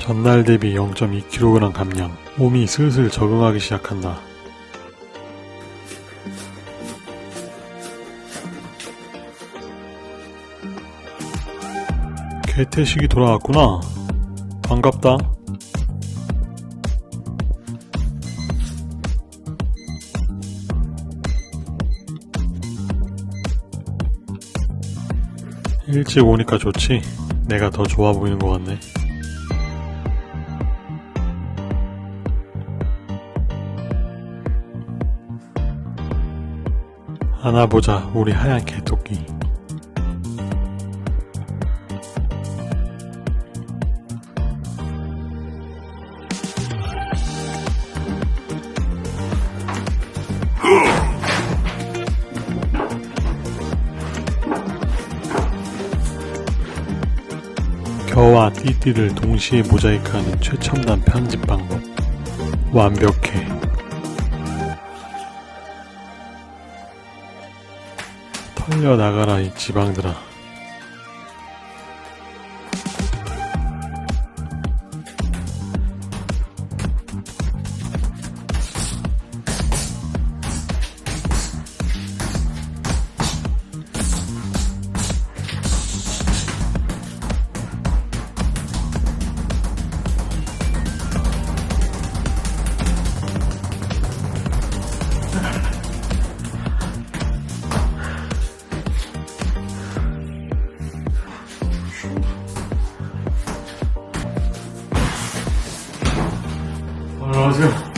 전날 대비 0.2kg 감량. 몸이 슬슬 적응하기 시작한다. 개태식이 돌아왔구나. 반갑다. 일찍 오니까 좋지. 내가 더 좋아 보이는 것 같네. 안아보자, 우리 하얀 개토끼. 겨와 띠띠를 동시에 모자이크하는 최첨단 편집 방법. 완벽해. 털려 나가라 이 지방들아. 안녕하세요.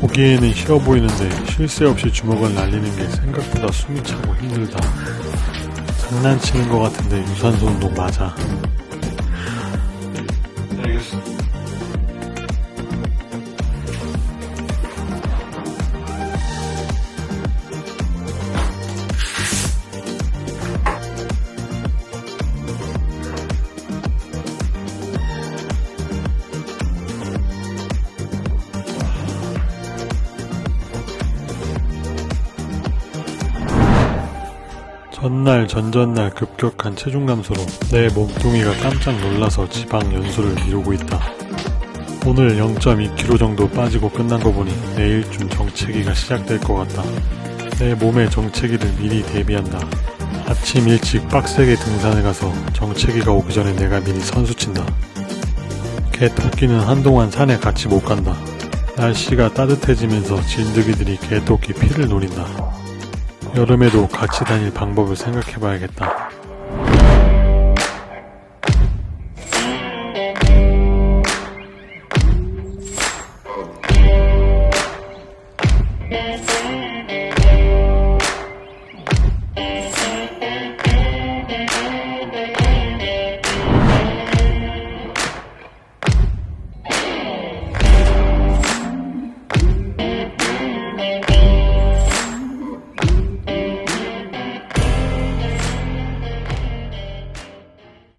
보기에는 쉬워 보이는데 쉴새 없이 주먹을 날리는 게 생각보다 숨이 차고 힘들다. 장난치는 것 같은데 유산소 운동 맞아. 알겠어. 전날 전전날 급격한 체중 감소로 내 몸뚱이가 깜짝 놀라서 지방 연소를 미루고 있다. 오늘 0.2kg 정도 빠지고 끝난 거 보니 내일쯤 정체기가 시작될 것 같다. 내 몸의 정체기를 미리 대비한다. 아침 일찍 빡세게 등산을 가서 정체기가 오기 전에 내가 미리 선수친다. 개 토끼는 한동안 산에 같이 못 간다. 날씨가 따뜻해지면서 진드기들이 개토끼 피를 노린다. 여름에도 같이 다닐 방법을 생각해 봐야겠다.